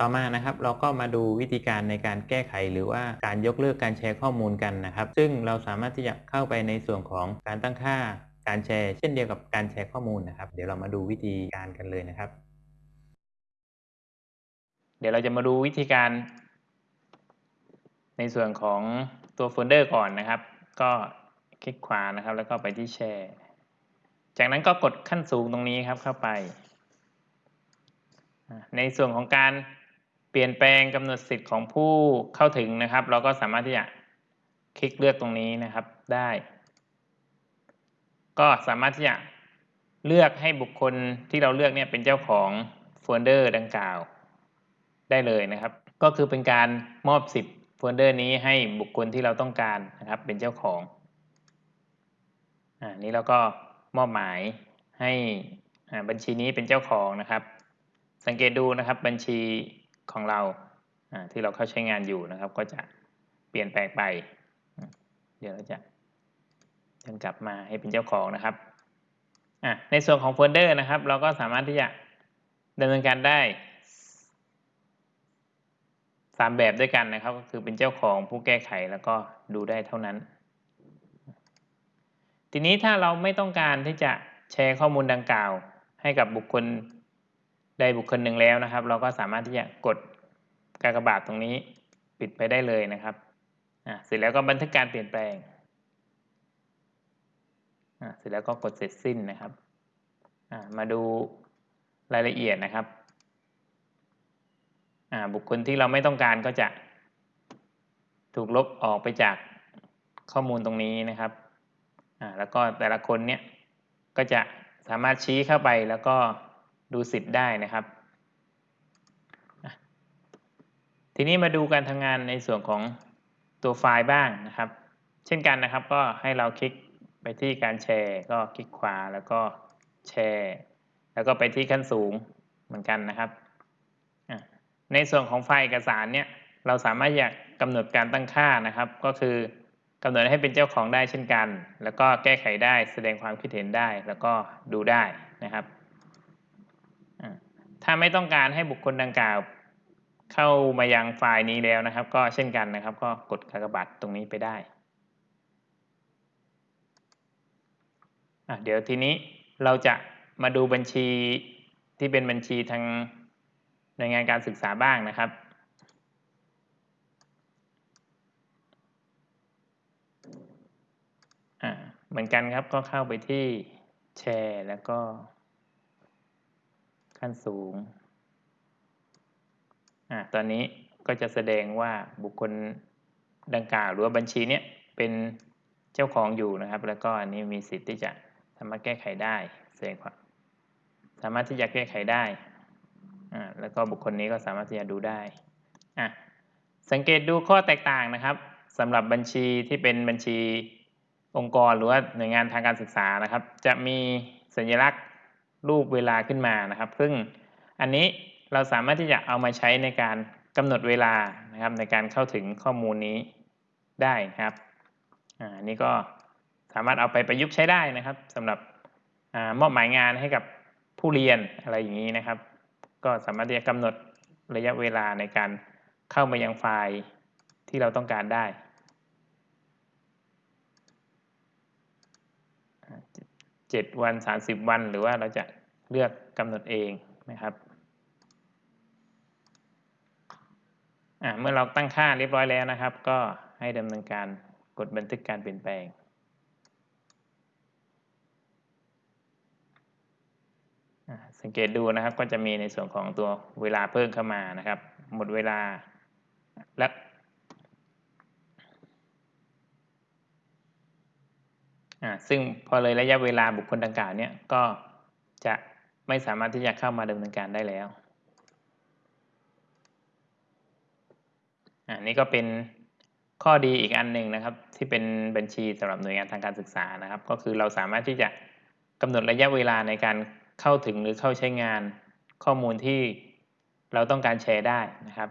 ต่อมานะครับเราก็มาดูวิธีการในการแก้ไข หรือว่าการยกเลิกการแชร์ข้อมูลกันนะครับ ซึ่งเราสามารถที่จะเข้าไปในส่วนของการตั้งค่าการแชร์เช่นเดียวกับการแชร์ข้อมูลนะครับ เดี๋ยวเรามาดูวิธีการกันเลยนะครับ เดี๋ยวเราจะมาดูวิธีการ ในส่วนของตัวโฟลเดอร์ก่อนนะครับ ก็คลิกขวานะครับ แล้วก็ไปที่แชร์ จากนั้นก็กดขั้นสูงตรงนี้ครับเข้าไป ในส่วนของการ ปลี่ยนแปลงกำหนดสิทธิ์ของผู้เข้าถึงนะครับ เราก็สามารถที่จะคลิกเลือกตรงนี้นะครับได้ ก็สามารถที่จะเลือกให้บุคคลที่เราเลือกเนี่ยเป็นเจ้าของโฟลเดอร์ดังกล่าว ได้เลยนะครับ ก็คือเป็นการมอบสิทธิ์โฟลเดอร์นี้ให้บุคคลที่เราต้องการนะครับ เป็นเจ้าของอ่านี้เราก็มอบหมายให้บัญชีนี้เป็นเจ้าของนะครับ สังเกตดูนะครับบัญชี ของเราที่เราเข้าใช้งานอยู่นะครับ ก็จะเปลี่ยนแปลงไป เดี๋ยวเราจะเดินกลับมาให้เป็นเจ้าของนะครับในส่วนของโฟลเดอร์นะครับ เราก็สามารถที่จะดำเนินการได้สามแบบด้วยกันนะครับ ก็คือเป็นเจ้าของผู้แก้ไขแล้วก็ดูได้เท่านั้น ทีนี้ถ้าเราไม่ต้องการที่จะแชร์ข้อมูลดังกล่าว ให้กับบุคคล ใดบุคคลหนึ่งแล้วนะครับ เราก็สามารถที่จะกดกากบาทตรงนี้ปิดไปได้เลยนะครับเสร็จแล้วก็บันทึกการเปลี่ยนแปลงเสร็จแล้วก็กดเสร็จสิ้นนะครับ มาดูรายละเอียดนะครับบุคคลที่เราไม่ต้องการก็จะถูกลบออกไปจากข้อมูลตรงนี้นะครับ แล้วก็แต่ละคนเนี่ยก็จะสามารถชี้เข้าไปแล้วก็ ดูสิทธิ์ได้นะครับ ทีนี้มาดูการทำงานในส่วนของตัวไฟล์บ้างนะครับ เช่นกันนะครับก็ให้เราคลิกไปที่การแชร์ ก็คลิกขวาแล้วก็แชร์ แล้วก็ไปที่ขั้นสูงเหมือนกันนะครับ ในส่วนของไฟล์เอกสารเนี่ยเราสามารถอยากกำหนดการตั้งค่านะครับ ก็คือกำหนดให้เป็นเจ้าของได้เช่นกัน แล้วก็แก้ไขได้แสดงความคิดเห็นได้แล้วก็ดูได้นะครับ ถ้าไม่ต้องการให้บุคคลดังกล่าว เข้ามายังไฟล์นี้แล้วนะครับ ก็เช่นกันนะครับ ก็กดกากบาทตรงนี้ไปได้เดี๋ยวทีนี้เราจะมาดูบัญชีที่เป็นบัญชีทางในงานการศึกษาบ้างนะครับ เหมือนกันครับก็เข้าไปที่แชร์แล้วก็ ขั้นสูงอ่าตอนนี้ก็จะแสดงว่าบุคคลดังกล่าวหรือว่าบัญชีเนี้ยเป็นเจ้าของอยู่นะครับ แล้วก็อันนี้มีสิทธิ์ที่จะสามารถแก้ไขได้แสดงความสามารถที่จะแก้ไขได้อ่าแล้วก็บุคคลนี้ก็สามารถที่จะดูได้อะสังเกตดูข้อแตกต่างนะครับสำหรับบัญชีที่เป็นบัญชีองค์กรหรือว่าหน่วยงานทางการศึกษานะครับ จะมีสัญลักษณ์ รูปเวลาขึ้นมานะครับ ซึ่งอันนี้เราสามารถที่จะเอามาใช้ในการกำหนดเวลานะครับ ในการเข้าถึงข้อมูลนี้ได้นะครับอ่านี่ก็สามารถเอาไปประยุกต์ใช้ได้นะครับสำหรับอมอบหมายงานให้กับผู้เรียนอะไรอย่างนี้นะครับ ก็สามารถที่จะกำหนดระยะเวลาในการเข้ามายังไฟล์ที่เราต้องการได้ เจ็ดวันสามสิบวัน หรือว่าเราจะเลือกกำหนดเองนะครับเมื่อเราตั้งค่าเรียบร้อยแล้วนะครับ ก็ให้ดำเนินการกดบันทึกการเปลี่ยนแปลงสังเกตดูนะครับก็จะมีในส่วนของตัวเวลาเพิ่มเข้ามานะครับ หมดเวลาและ ซึ่งพอเลยระยะเวลาบุคคลดังกล่าวเนี่ยก็จะไม่สามารถที่จะเข้ามาดำเนินการได้แล้วอันนี้ก็เป็นข้อดีอีกอันหนึ่งนะครับ ที่เป็นบัญชีสำหรับหน่วยงานทางการศึกษานะครับ ก็คือเราสามารถที่จะกำหนดระยะเวลาในการเข้าถึงหรือเข้าใช้งานข้อมูลที่เราต้องการแชร์ได้นะครับ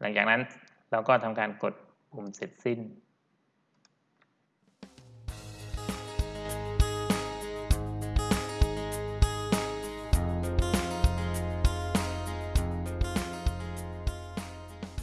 หลังจากนั้นเราก็ทำการกดปุ่มเสร็จสิ้น